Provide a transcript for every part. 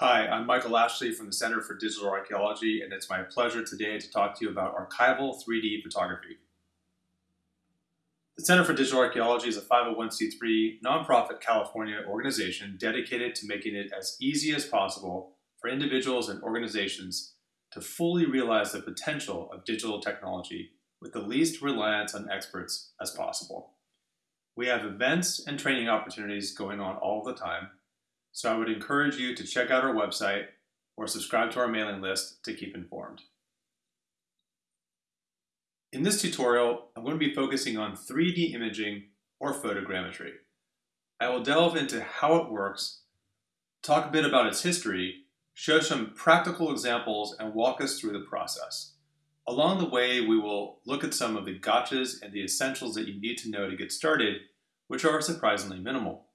Hi, I'm Michael Ashley from the Center for Digital Archaeology, and it's my pleasure today to talk to you about archival 3D photography. The Center for Digital Archaeology is a 501c3 nonprofit California organization dedicated to making it as easy as possible for individuals and organizations to fully realize the potential of digital technology with the least reliance on experts as possible. We have events and training opportunities going on all the time, so I would encourage you to check out our website or subscribe to our mailing list to keep informed. In this tutorial, I'm going to be focusing on 3D imaging or photogrammetry. I will delve into how it works, talk a bit about its history, show some practical examples, and walk us through the process. Along the way, we will look at some of the gotchas and the essentials that you need to know to get started, which are surprisingly minimal.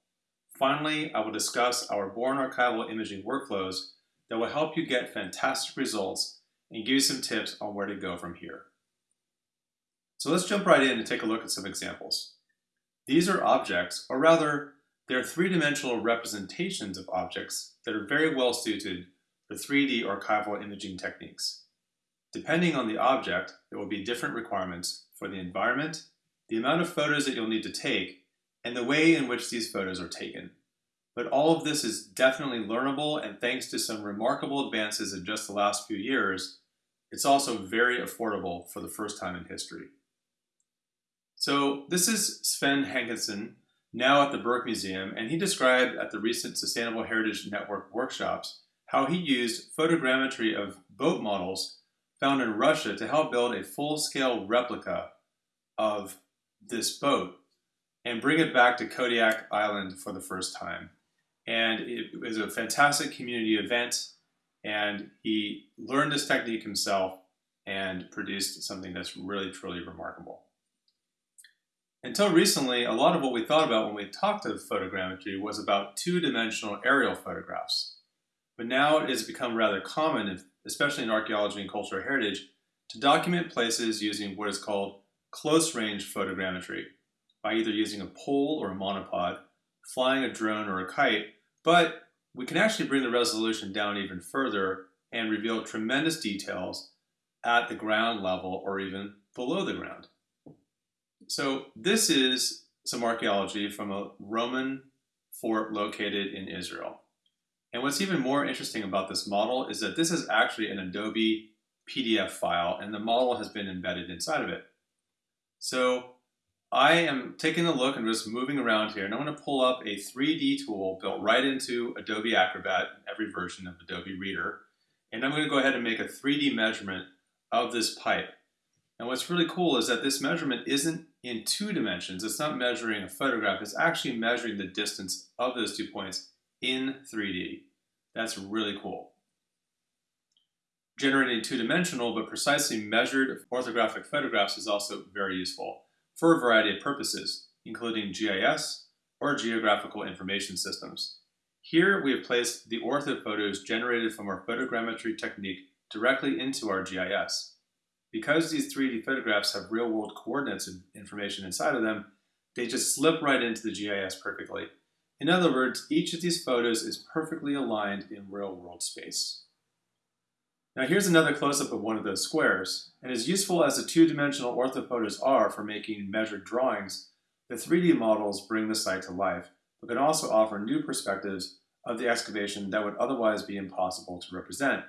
Finally, I will discuss our Born Archival imaging workflows that will help you get fantastic results and give you some tips on where to go from here. So let's jump right in and take a look at some examples. These are objects, or rather, they're three-dimensional representations of objects that are very well suited for 3D archival imaging techniques. Depending on the object, there will be different requirements for the environment, the amount of photos that you'll need to take, and the way in which these photos are taken. But all of this is definitely learnable and thanks to some remarkable advances in just the last few years, it's also very affordable for the first time in history. So this is Sven Haakanson, now at the Burke Museum, and he described at the recent Sustainable Heritage Network workshops how he used photogrammetry of boat models found in Russia to help build a full-scale replica of this boat and bring it back to Kodiak Island for the first time. And it was a fantastic community event, and he learned this technique himself and produced something that's really, truly remarkable. Until recently, a lot of what we thought about when we talked of photogrammetry was about two-dimensional aerial photographs. But now it has become rather common, especially in archaeology and cultural heritage, to document places using what is called close-range photogrammetry, by either using a pole or a monopod, flying a drone or a kite, but we can actually bring the resolution down even further and reveal tremendous details at the ground level or even below the ground. So this is some archaeology from a Roman fort located in Israel. And what's even more interesting about this model is that this is actually an Adobe PDF file and the model has been embedded inside of it. So I am taking a look and just moving around here and I'm going to pull up a 3D tool built right into Adobe Acrobat, every version of Adobe Reader. And I'm going to go ahead and make a 3D measurement of this pipe. And what's really cool is that this measurement isn't in two dimensions. It's not measuring a photograph. It's actually measuring the distance of those two points in 3D. That's really cool. Generating two-dimensional but precisely measured orthographic photographs is also very useful for a variety of purposes, including GIS or Geographical Information Systems. Here we have placed the ortho photos generated from our photogrammetry technique directly into our GIS. Because these 3D photographs have real-world coordinates and information inside of them, they just slip right into the GIS perfectly. In other words, each of these photos is perfectly aligned in real-world space. Now here's another close-up of one of those squares, and as useful as the two-dimensional orthophotos are for making measured drawings, the 3D models bring the site to life, but can also offer new perspectives of the excavation that would otherwise be impossible to represent.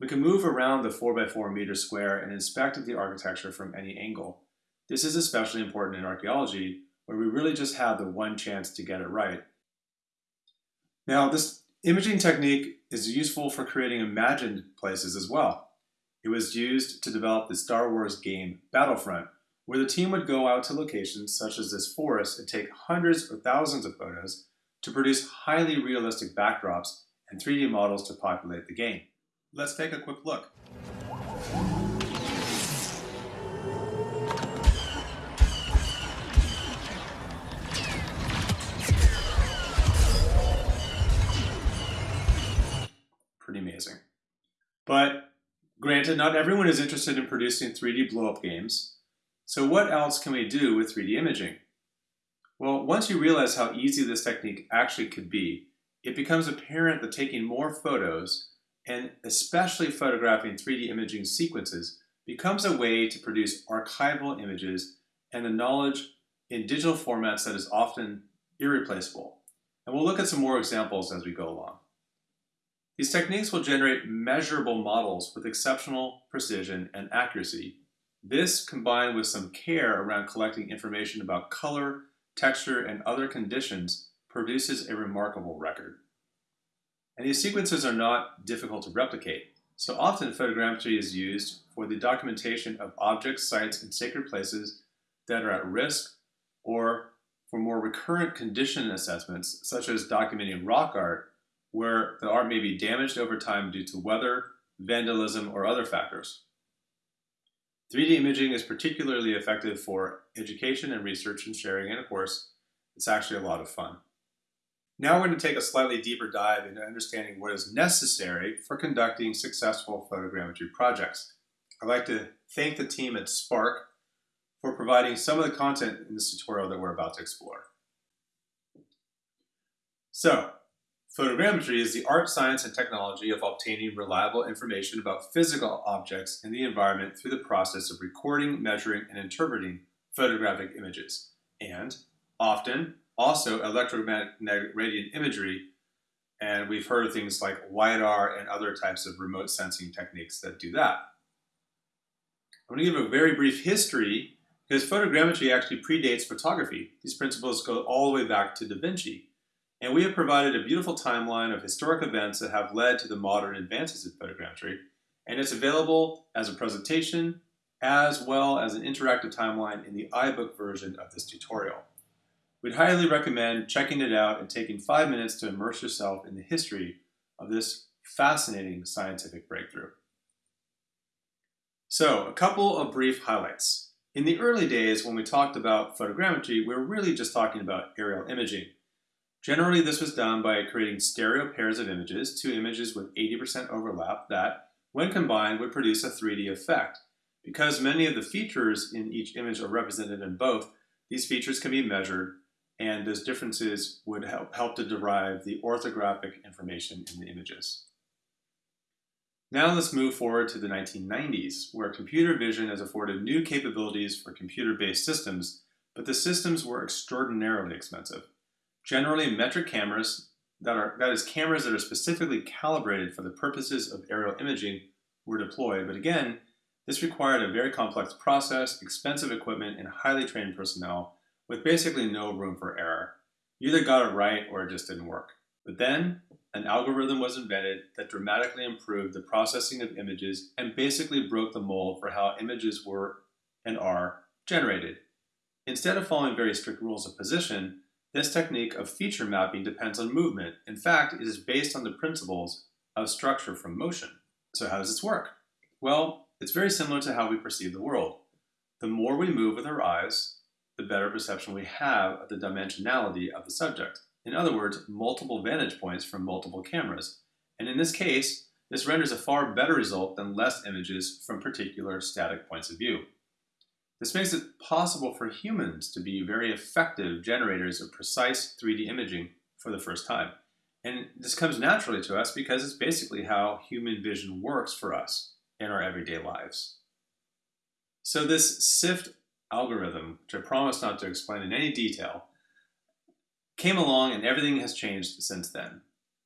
We can move around the 4x4 meter square and inspect the architecture from any angle. This is especially important in archaeology, where we really just have the one chance to get it right. Now, this Imaging technique is useful for creating imagined places as well. It was used to develop the Star Wars game Battlefront, where the team would go out to locations such as this forest and take hundreds or thousands of photos to produce highly realistic backdrops and 3D models to populate the game. Let's take a quick look. But granted, not everyone is interested in producing 3D blow-up games. So what else can we do with 3D imaging? Well, once you realize how easy this technique actually could be, it becomes apparent that taking more photos, and especially photographing 3D imaging sequences, becomes a way to produce archival images and the knowledge in digital formats that is often irreplaceable. And we'll look at some more examples as we go along. These techniques will generate measurable models with exceptional precision and accuracy. This, combined with some care around collecting information about color, texture, and other conditions, produces a remarkable record. And these sequences are not difficult to replicate, so often photogrammetry is used for the documentation of objects, sites, and sacred places that are at risk or for more recurrent condition assessments, such as documenting rock art, where the art may be damaged over time due to weather, vandalism, or other factors. 3D imaging is particularly effective for education and research and sharing, and of course, it's actually a lot of fun. Now we're going to take a slightly deeper dive into understanding what is necessary for conducting successful photogrammetry projects. I'd like to thank the team at Spark for providing some of the content in this tutorial that we're about to explore. So, photogrammetry is the art, science, and technology of obtaining reliable information about physical objects in the environment through the process of recording, measuring, and interpreting photographic images, and often also electromagnetic radiant imagery, and we've heard of things like LiDAR and other types of remote sensing techniques that do that. I'm going to give a very brief history because photogrammetry actually predates photography. These principles go all the way back to Da Vinci. And we have provided a beautiful timeline of historic events that have led to the modern advances in photogrammetry. And it's available as a presentation as well as an interactive timeline in the iBook version of this tutorial. We'd highly recommend checking it out and taking five minutes to immerse yourself in the history of this fascinating scientific breakthrough. So, a couple of brief highlights. In the early days, when we talked about photogrammetry, we were really just talking about aerial imaging. Generally, this was done by creating stereo pairs of images, two images with 80% overlap that, when combined, would produce a 3D effect. Because many of the features in each image are represented in both, these features can be measured, and those differences would help, help to derive the orthographic information in the images. Now let's move forward to the 1990s, where computer vision has afforded new capabilities for computer-based systems, but the systems were extraordinarily expensive. Generally, metric cameras, that, are, that is cameras that are specifically calibrated for the purposes of aerial imaging, were deployed, but again, this required a very complex process, expensive equipment, and highly trained personnel with basically no room for error. You either got it right or it just didn't work. But then, an algorithm was invented that dramatically improved the processing of images and basically broke the mold for how images were and are generated. Instead of following very strict rules of position, this technique of feature mapping depends on movement. In fact, it is based on the principles of structure from motion. So how does this work? Well, it's very similar to how we perceive the world. The more we move with our eyes, the better perception we have of the dimensionality of the subject. In other words, multiple vantage points from multiple cameras. And in this case, this renders a far better result than less images from particular static points of view. This makes it possible for humans to be very effective generators of precise 3D imaging for the first time. And this comes naturally to us because it's basically how human vision works for us in our everyday lives. So this SIFT algorithm, which I promise not to explain in any detail, came along and everything has changed since then.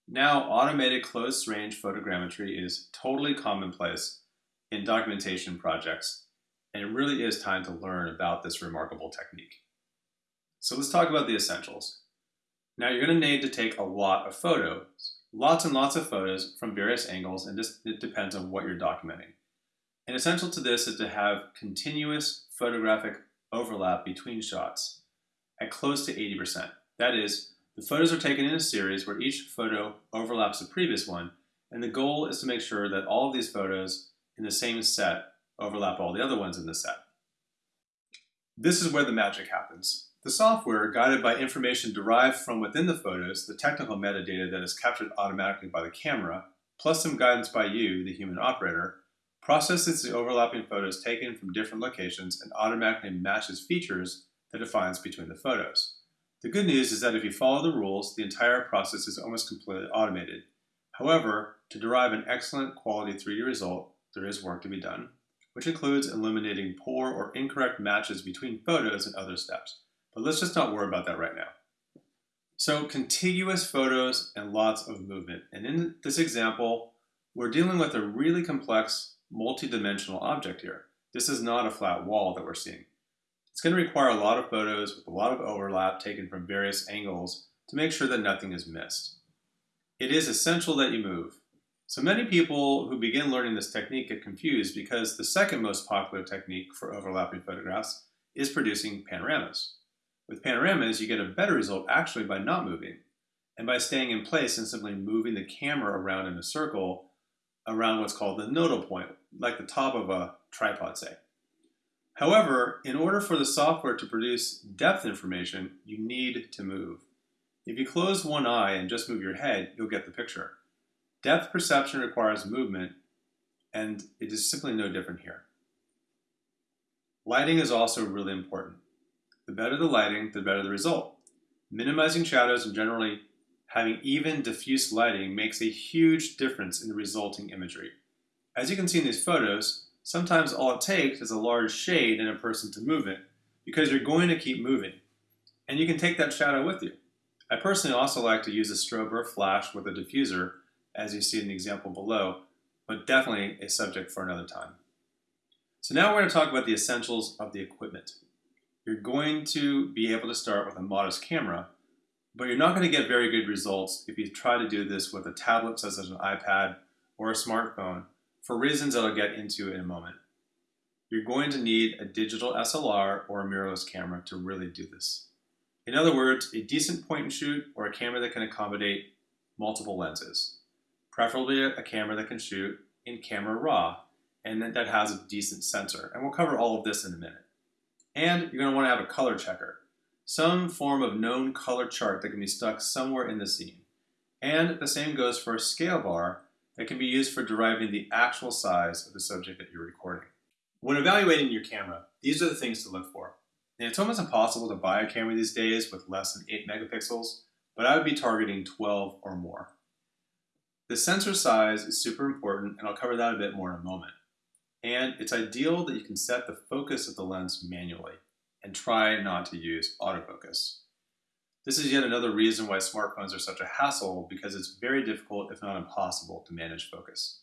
Now, automated close range photogrammetry is totally commonplace in documentation projects, and it really is time to learn about this remarkable technique. So let's talk about the essentials. Now you're going to need to take a lot of photos, lots and lots of photos from various angles, and this, it depends on what you're documenting. And essential to this is to have continuous photographic overlap between shots at close to 80%. That is, the photos are taken in a series where each photo overlaps the previous one, and the goal is to make sure that all of these photos in the same set overlap all the other ones in the set. This is where the magic happens. The software, guided by information derived from within the photos, the technical metadata that is captured automatically by the camera, plus some guidance by you, the human operator, processes the overlapping photos taken from different locations and automatically matches features that it finds between the photos. The good news is that if you follow the rules, the entire process is almost completely automated. However, to derive an excellent quality 3D result, there is work to be done, which includes eliminating poor or incorrect matches between photos and other steps. But let's just not worry about that right now. So contiguous photos and lots of movement. And in this example, we're dealing with a really complex multi-dimensional object here. This is not a flat wall that we're seeing. It's going to require a lot of photos with a lot of overlap taken from various angles to make sure that nothing is missed. It is essential that you move. So many people who begin learning this technique get confused because the second most popular technique for overlapping photographs is producing panoramas. With panoramas, you get a better result actually by not moving and by staying in place and simply moving the camera around in a circle around what's called the nodal point, like the top of a tripod, say. However, in order for the software to produce depth information, you need to move. If you close one eye and just move your head, you'll get the picture. Depth perception requires movement, and it is simply no different here. Lighting is also really important. The better the lighting, the better the result. Minimizing shadows and generally having even diffuse lighting makes a huge difference in the resulting imagery. As you can see in these photos, sometimes all it takes is a large shade and a person to move it, because you're going to keep moving. And you can take that shadow with you. I personally also like to use a strobe or a flash with a diffuser, as you see in the example below, but definitely a subject for another time. So now we're going to talk about the essentials of the equipment. You're going to be able to start with a modest camera, but you're not going to get very good results if you try to do this with a tablet such as an iPad or a smartphone for reasons that I'll get into in a moment. You're going to need a digital SLR or a mirrorless camera to really do this. In other words, a decent point and shoot or a camera that can accommodate multiple lenses. Preferably a camera that can shoot in camera raw and that has a decent sensor. And we'll cover all of this in a minute. And you're going to want to have a color checker, some form of known color chart that can be stuck somewhere in the scene. And the same goes for a scale bar that can be used for deriving the actual size of the subject that you're recording. When evaluating your camera, these are the things to look for. It's almost impossible to buy a camera these days with less than 8 megapixels, but I would be targeting 12 or more. The sensor size is super important, and I'll cover that a bit more in a moment. And it's ideal that you can set the focus of the lens manually and try not to use autofocus. This is yet another reason why smartphones are such a hassle because it's very difficult, if not impossible, to manage focus.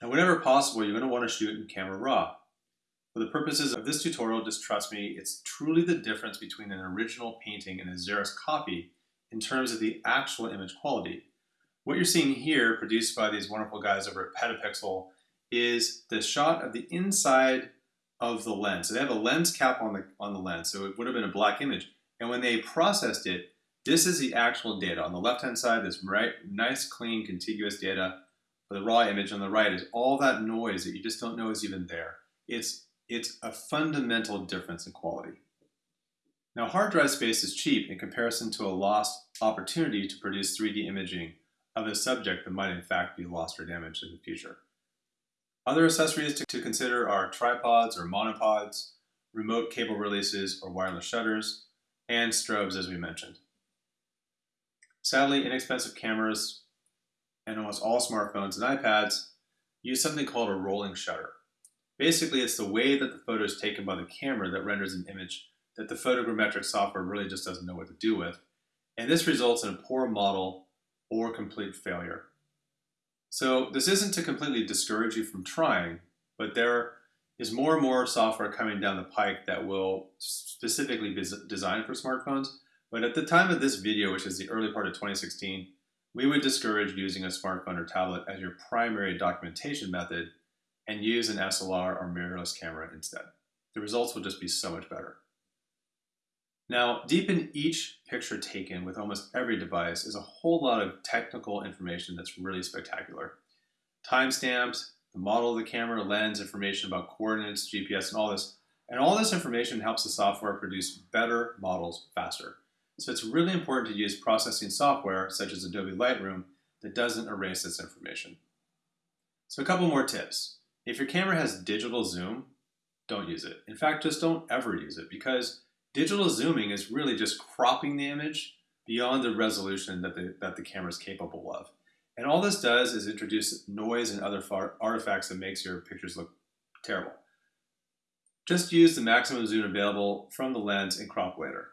Now, whenever possible, you're going to want to shoot in camera raw. For the purposes of this tutorial, just trust me, it's truly the difference between an original painting and a Xerox copy in terms of the actual image quality. What you're seeing here, produced by these wonderful guys over at Petapixel, is the shot of the inside of the lens. So they have a lens cap on the, on the lens, so it would have been a black image. And when they processed it, this is the actual data. On the left-hand side, this right, nice, clean, contiguous data But the raw image. On the right is all that noise that you just don't know is even there. It's, it's a fundamental difference in quality. Now, hard drive space is cheap in comparison to a lost opportunity to produce 3D imaging of a subject that might in fact be lost or damaged in the future. Other accessories to, consider are tripods or monopods, remote cable releases or wireless shutters, and strobes as we mentioned. Sadly, inexpensive cameras and almost all smartphones and iPads use something called a rolling shutter. Basically, it's the way that the photo is taken by the camera that renders an image that the photogrammetric software really just doesn't know what to do with. And this results in a poor model or complete failure. So this isn't to completely discourage you from trying, but there is more and more software coming down the pike that will specifically be designed for smartphones. But at the time of this video, which is the early part of 2016, we would discourage using a smartphone or tablet as your primary documentation method and use an SLR or mirrorless camera instead. The results will just be so much better. Now, deep in each picture taken with almost every device is a whole lot of technical information that's really spectacular. Timestamps, the model of the camera, lens, information about coordinates, GPS, and all this. And all this information helps the software produce better models faster. So it's really important to use processing software, such as Adobe Lightroom, that doesn't erase this information. So a couple more tips. If your camera has digital zoom, don't use it. In fact, just don't ever use it because Digital zooming is really just cropping the image beyond the resolution that the, that the camera is capable of. And all this does is introduce noise and other artifacts that makes your pictures look terrible. Just use the maximum zoom available from the lens and crop later.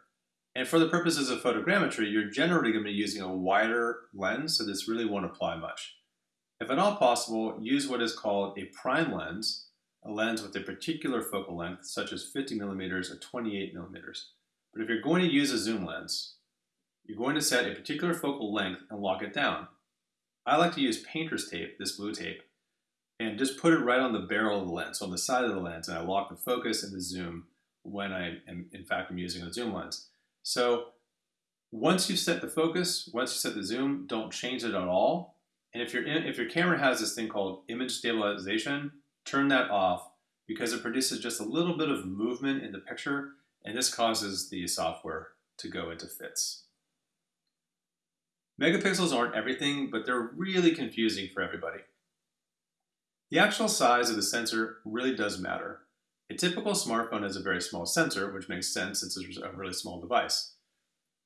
And for the purposes of photogrammetry, you're generally going to be using a wider lens, so this really won't apply much. If at all possible, use what is called a prime lens, a lens with a particular focal length, such as 50 millimeters or 28 millimeters. But if you're going to use a zoom lens, you're going to set a particular focal length and lock it down. I like to use painter's tape, this blue tape, and just put it right on the barrel of the lens, so on the side of the lens, and I lock the focus and the zoom when I am, in fact, I'm using a zoom lens. So once you've set the focus, once you set the zoom, don't change it at all. And if, in, if your camera has this thing called image stabilization, turn that off because it produces just a little bit of movement in the picture and this causes the software to go into fits. Megapixels aren't everything, but they're really confusing for everybody. The actual size of the sensor really does matter. A typical smartphone has a very small sensor, which makes sense since it's a really small device.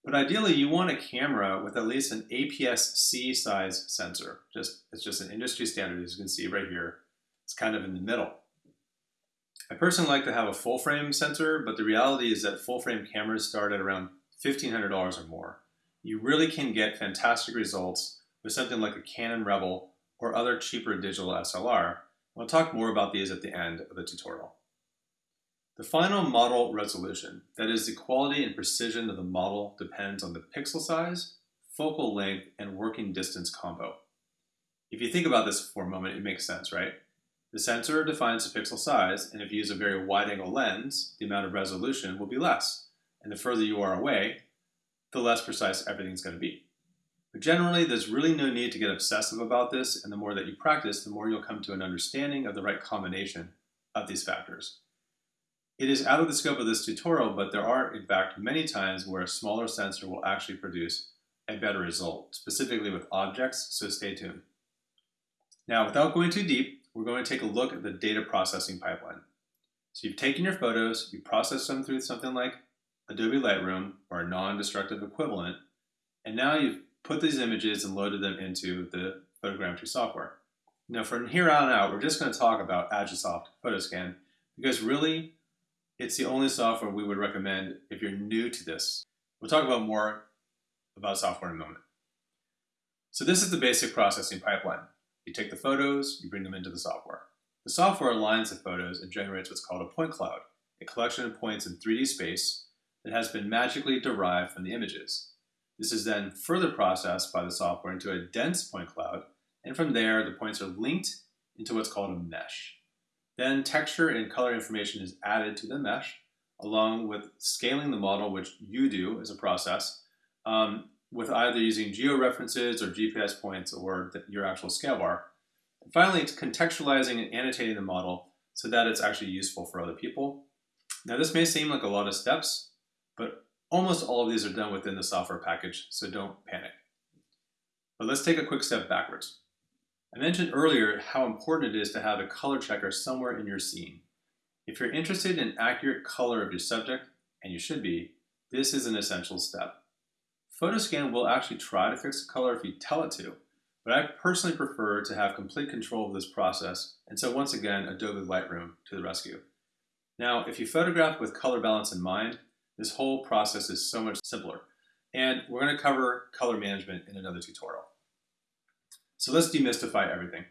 But ideally, you want a camera with at least an APS-C size sensor. Just It's just an industry standard, as you can see right here. It's kind of in the middle. I personally like to have a full frame sensor, but the reality is that full frame cameras start at around $1,500 or more. You really can get fantastic results with something like a Canon Rebel or other cheaper digital SLR. We'll talk more about these at the end of the tutorial. The final model resolution, that is the quality and precision of the model, depends on the pixel size, focal length, and working distance combo. If you think about this for a moment, it makes sense, right? The sensor defines the pixel size, and if you use a very wide-angle lens, the amount of resolution will be less. And the further you are away, the less precise everything's going to be. But generally, there's really no need to get obsessive about this, and the more that you practice, the more you'll come to an understanding of the right combination of these factors. It is out of the scope of this tutorial, but there are, in fact, many times where a smaller sensor will actually produce a better result, specifically with objects, so stay tuned. Now, without going too deep, we're going to take a look at the data processing pipeline. So you've taken your photos, you processed them through something like Adobe Lightroom or a non-destructive equivalent, and now you've put these images and loaded them into the photogrammetry software. Now from here on out, we're just going to talk about Agisoft Photoscan because really it's the only software we would recommend if you're new to this. We'll talk about more about software in a moment. So this is the basic processing pipeline. You take the photos, you bring them into the software. The software aligns the photos and generates what's called a point cloud, a collection of points in 3D space that has been magically derived from the images. This is then further processed by the software into a dense point cloud, and from there the points are linked into what's called a mesh. Then texture and color information is added to the mesh, along with scaling the model, which you do as a process, um, with either using georeferences or GPS points or the, your actual scale bar. And finally, it's contextualizing and annotating the model so that it's actually useful for other people. Now, this may seem like a lot of steps, but almost all of these are done within the software package, so don't panic. But let's take a quick step backwards. I mentioned earlier how important it is to have a color checker somewhere in your scene. If you're interested in accurate color of your subject, and you should be, this is an essential step. Photoscan will actually try to fix the color if you tell it to, but I personally prefer to have complete control of this process, and so once again, Adobe Lightroom to the rescue. Now, if you photograph with color balance in mind, this whole process is so much simpler, and we're going to cover color management in another tutorial. So let's demystify everything.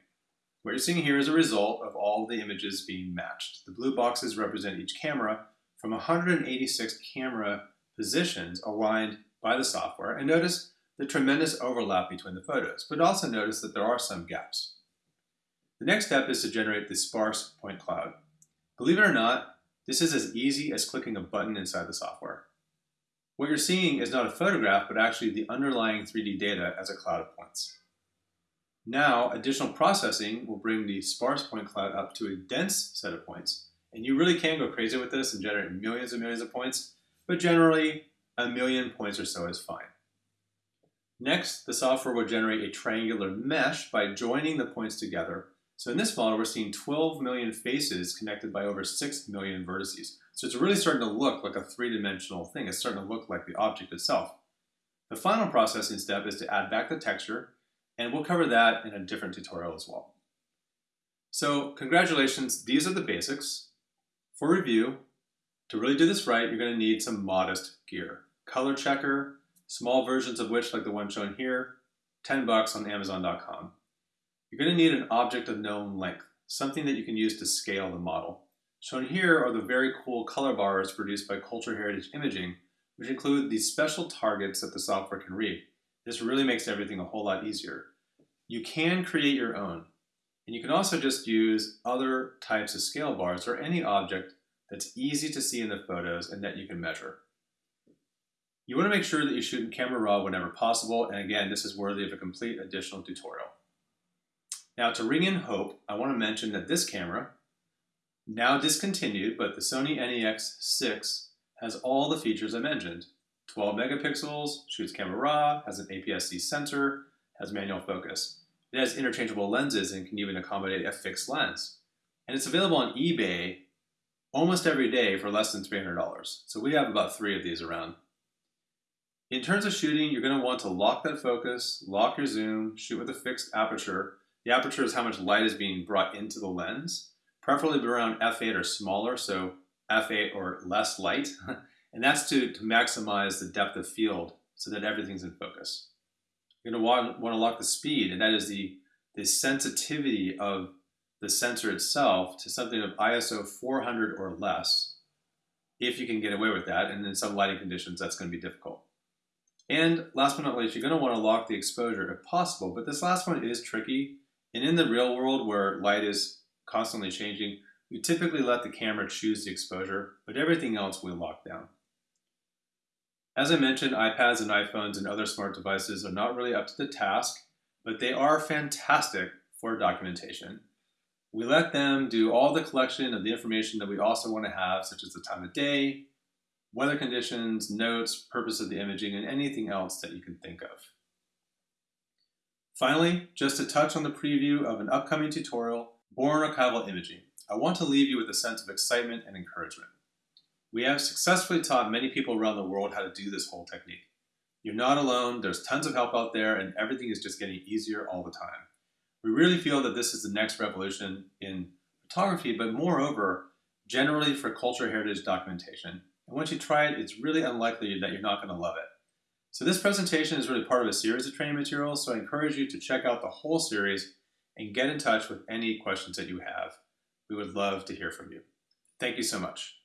What you're seeing here is a result of all the images being matched. The blue boxes represent each camera from 186 camera positions aligned by the software. And notice the tremendous overlap between the photos, but also notice that there are some gaps. The next step is to generate the sparse point cloud. Believe it or not, this is as easy as clicking a button inside the software. What you're seeing is not a photograph, but actually the underlying 3D data as a cloud of points. Now, additional processing will bring the sparse point cloud up to a dense set of points. And you really can go crazy with this and generate millions and millions of points, but generally a million points or so is fine. Next, the software will generate a triangular mesh by joining the points together So in this model, we're seeing 12 million faces connected by over 6 million vertices. So it's really starting to look like a three-dimensional thing. It's starting to look like the object itself. The final processing step is to add back the texture, and we'll cover that in a different tutorial as well. So congratulations, these are the basics. For review, to really do this right, you're going to need some modest gear. Color checker, small versions of which, like the one shown here, 10 bucks on Amazon.com. You're going to need an object of known length, something that you can use to scale the model. Shown here are the very cool color bars produced by Cultural Heritage Imaging, which include these special targets that the software can read. This really makes everything a whole lot easier. You can create your own, and you can also just use other types of scale bars or any object that's easy to see in the photos and that you can measure. You want to make sure that you shoot in camera raw whenever possible, and again, this is worthy of a complete additional tutorial. Now to ring in hope, I want to mention that this camera, now discontinued, but the Sony NEX6 has all the features I mentioned. 12 megapixels, shoots camera raw, has an APS-C sensor, has manual focus. It has interchangeable lenses and can even accommodate a fixed lens. And it's available on eBay almost every day for less than $300. So we have about three of these around. In terms of shooting, you're going to want to lock that focus, lock your zoom, shoot with a fixed aperture. The aperture is how much light is being brought into the lens, preferably around f8 or smaller, so f8 or less light. and that's to, to maximize the depth of field so that everything's in focus. You're going to want, want to lock the speed, and that is the, the sensitivity of the sensor itself to something of ISO 400 or less, if you can get away with that, and in some lighting conditions, that's going to be difficult. And last but not least, you're going to want to lock the exposure if possible, but this last one is tricky. And in the real world where light is constantly changing, we typically let the camera choose the exposure, but everything else we lock down. As I mentioned, iPads and iPhones and other smart devices are not really up to the task, but they are fantastic for documentation. We let them do all the collection of the information that we also want to have, such as the time of day, weather conditions, notes, purpose of the imaging, and anything else that you can think of. Finally, just to touch on the preview of an upcoming tutorial, Born Archival Imaging, I want to leave you with a sense of excitement and encouragement. We have successfully taught many people around the world how to do this whole technique. You're not alone, there's tons of help out there, and everything is just getting easier all the time. We really feel that this is the next revolution in photography, but moreover, generally for cultural heritage documentation. And once you try it, it's really unlikely that you're not going to love it. So this presentation is really part of a series of training materials, so I encourage you to check out the whole series and get in touch with any questions that you have. We would love to hear from you. Thank you so much.